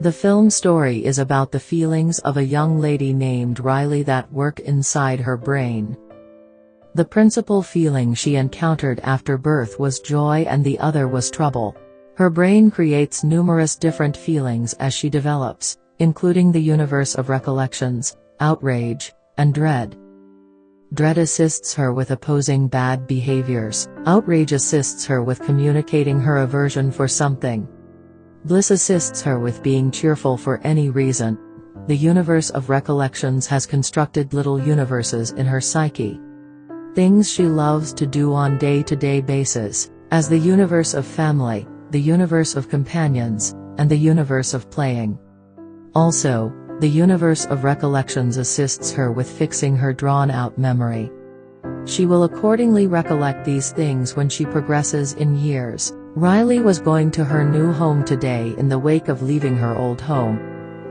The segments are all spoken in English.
The film story is about the feelings of a young lady named Riley that work inside her brain. The principal feeling she encountered after birth was joy and the other was trouble. Her brain creates numerous different feelings as she develops, including the universe of recollections, outrage, and dread. Dread assists her with opposing bad behaviors, outrage assists her with communicating her aversion for something, Bliss assists her with being cheerful for any reason. The universe of recollections has constructed little universes in her psyche. Things she loves to do on day-to-day -day basis, as the universe of family, the universe of companions, and the universe of playing. Also, the universe of recollections assists her with fixing her drawn-out memory. She will accordingly recollect these things when she progresses in years, Riley was going to her new home today in the wake of leaving her old home.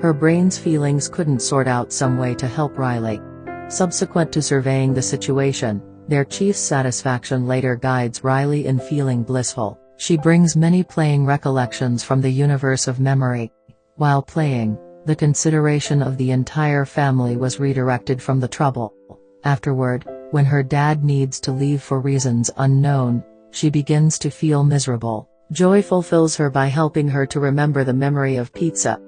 Her brain's feelings couldn't sort out some way to help Riley. Subsequent to surveying the situation, their chief's satisfaction later guides Riley in feeling blissful. She brings many playing recollections from the universe of memory. While playing, the consideration of the entire family was redirected from the trouble. Afterward, when her dad needs to leave for reasons unknown, she begins to feel miserable. Joy fulfills her by helping her to remember the memory of pizza.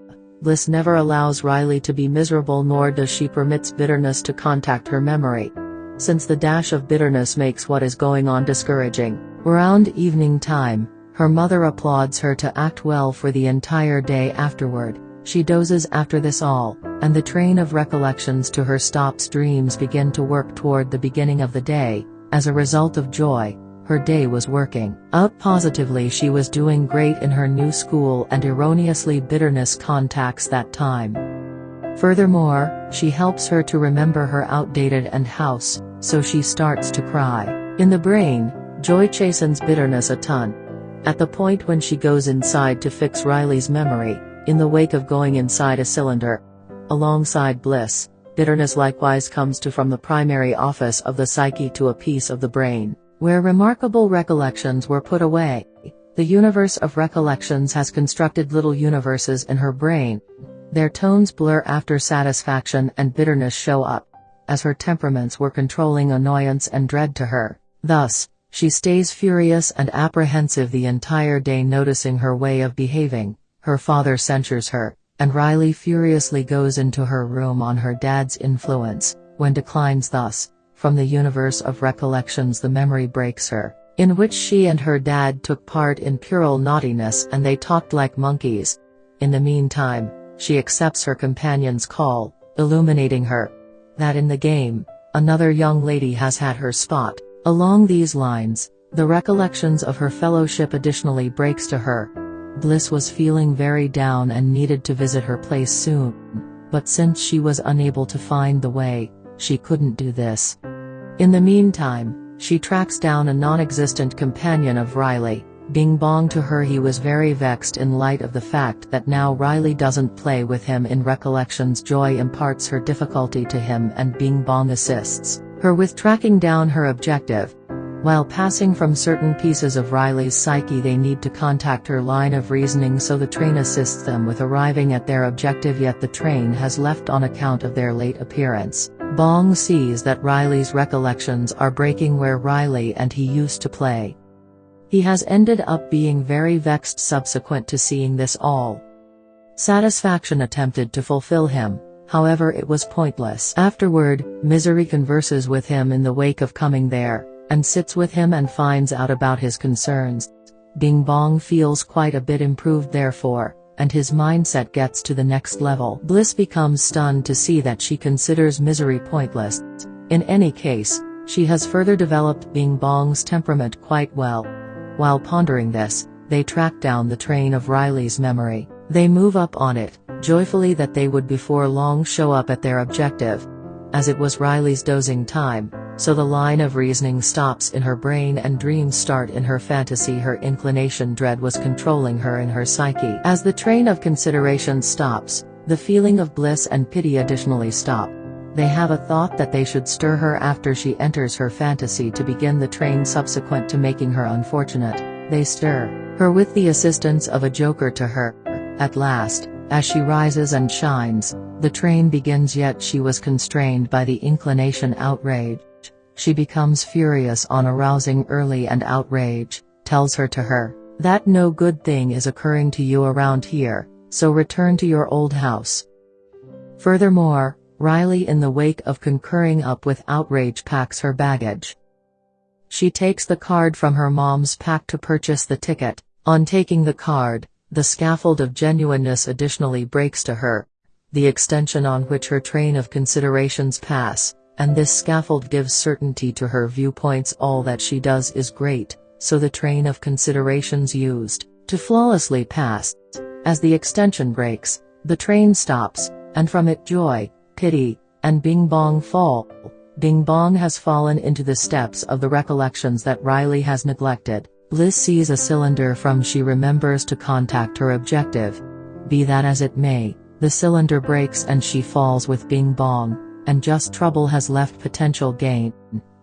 Bliss never allows Riley to be miserable nor does she permits bitterness to contact her memory. Since the dash of bitterness makes what is going on discouraging. Around evening time, her mother applauds her to act well for the entire day afterward. She dozes after this all, and the train of recollections to her stops dreams begin to work toward the beginning of the day, as a result of joy, her day was working out positively she was doing great in her new school and erroneously bitterness contacts that time. Furthermore, she helps her to remember her outdated and house, so she starts to cry. In the brain, joy chastens bitterness a ton. At the point when she goes inside to fix Riley's memory, in the wake of going inside a cylinder. Alongside bliss, bitterness likewise comes to from the primary office of the psyche to a piece of the brain. Where remarkable recollections were put away, the universe of recollections has constructed little universes in her brain. Their tones blur after satisfaction and bitterness show up, as her temperaments were controlling annoyance and dread to her. Thus, she stays furious and apprehensive the entire day noticing her way of behaving. Her father censures her, and Riley furiously goes into her room on her dad's influence, when declines thus, from the universe of recollections the memory breaks her, in which she and her dad took part in puerile naughtiness and they talked like monkeys. In the meantime, she accepts her companion's call, illuminating her. That in the game, another young lady has had her spot. Along these lines, the recollections of her fellowship additionally breaks to her. Bliss was feeling very down and needed to visit her place soon. But since she was unable to find the way, she couldn't do this. In the meantime, she tracks down a non-existent companion of Riley. Bing Bong to her he was very vexed in light of the fact that now Riley doesn't play with him in recollections Joy imparts her difficulty to him and Bing Bong assists her with tracking down her objective. While passing from certain pieces of Riley's psyche they need to contact her line of reasoning so the train assists them with arriving at their objective yet the train has left on account of their late appearance. Bong sees that Riley's recollections are breaking where Riley and he used to play. He has ended up being very vexed subsequent to seeing this all. Satisfaction attempted to fulfill him, however it was pointless. Afterward, Misery converses with him in the wake of coming there, and sits with him and finds out about his concerns. Bing Bong feels quite a bit improved therefore, and his mindset gets to the next level. Bliss becomes stunned to see that she considers misery pointless. In any case, she has further developed Bing Bong's temperament quite well. While pondering this, they track down the train of Riley's memory. They move up on it, joyfully that they would before long show up at their objective. As it was Riley's dozing time, so the line of reasoning stops in her brain and dreams start in her fantasy her inclination dread was controlling her in her psyche. As the train of consideration stops, the feeling of bliss and pity additionally stop. They have a thought that they should stir her after she enters her fantasy to begin the train subsequent to making her unfortunate. They stir her with the assistance of a joker to her. At last, As she rises and shines, the train begins yet she was constrained by the inclination outrage. She becomes furious on arousing early and outrage, tells her to her, that no good thing is occurring to you around here, so return to your old house. Furthermore, Riley in the wake of concurring up with outrage packs her baggage. She takes the card from her mom's pack to purchase the ticket, on taking the card, the scaffold of genuineness additionally breaks to her, the extension on which her train of considerations pass, and this scaffold gives certainty to her viewpoints all that she does is great, so the train of considerations used, to flawlessly pass. As the extension breaks, the train stops, and from it joy, pity, and bing bong fall. Bing bong has fallen into the steps of the recollections that Riley has neglected. Bliss sees a cylinder from she remembers to contact her objective. Be that as it may, the cylinder breaks and she falls with Bing Bong, and just trouble has left potential gain.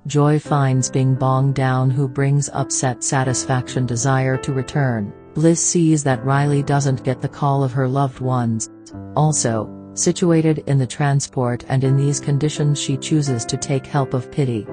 Joy finds Bing Bong down who brings upset satisfaction desire to return. Bliss sees that Riley doesn't get the call of her loved ones. Also, situated in the transport and in these conditions she chooses to take help of pity.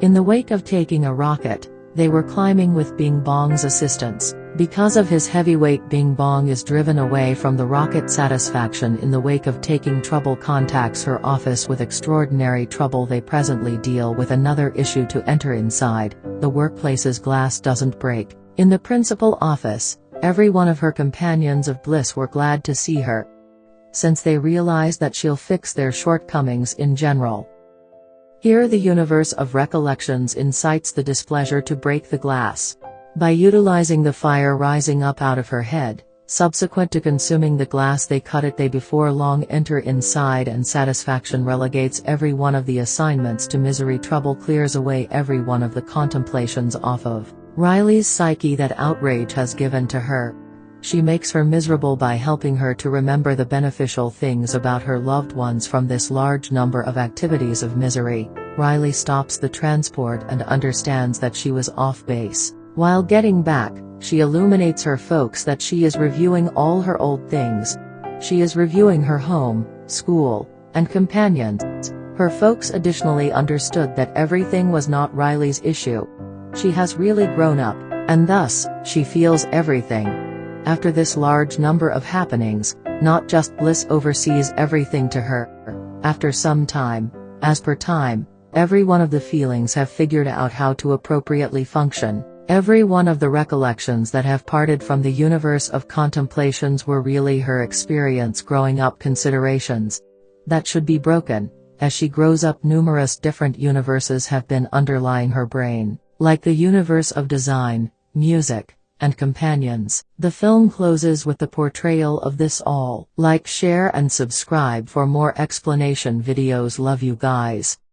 In the wake of taking a rocket, they were climbing with Bing Bong's assistance. Because of his heavyweight Bing Bong is driven away from the rocket satisfaction in the wake of taking trouble contacts her office with extraordinary trouble they presently deal with another issue to enter inside, the workplace's glass doesn't break. In the principal office, every one of her companions of bliss were glad to see her. Since they realize that she'll fix their shortcomings in general. Here the universe of recollections incites the displeasure to break the glass. By utilizing the fire rising up out of her head, subsequent to consuming the glass they cut it they before long enter inside and satisfaction relegates every one of the assignments to misery trouble clears away every one of the contemplations off of Riley's psyche that outrage has given to her. She makes her miserable by helping her to remember the beneficial things about her loved ones from this large number of activities of misery. Riley stops the transport and understands that she was off base. While getting back, she illuminates her folks that she is reviewing all her old things. She is reviewing her home, school, and companions. Her folks additionally understood that everything was not Riley's issue. She has really grown up, and thus, she feels everything. After this large number of happenings, not just bliss oversees everything to her. After some time, as per time, every one of the feelings have figured out how to appropriately function. Every one of the recollections that have parted from the universe of contemplations were really her experience growing up considerations. That should be broken. As she grows up numerous different universes have been underlying her brain, like the universe of design, music, and companions. The film closes with the portrayal of this all. Like share and subscribe for more explanation videos love you guys.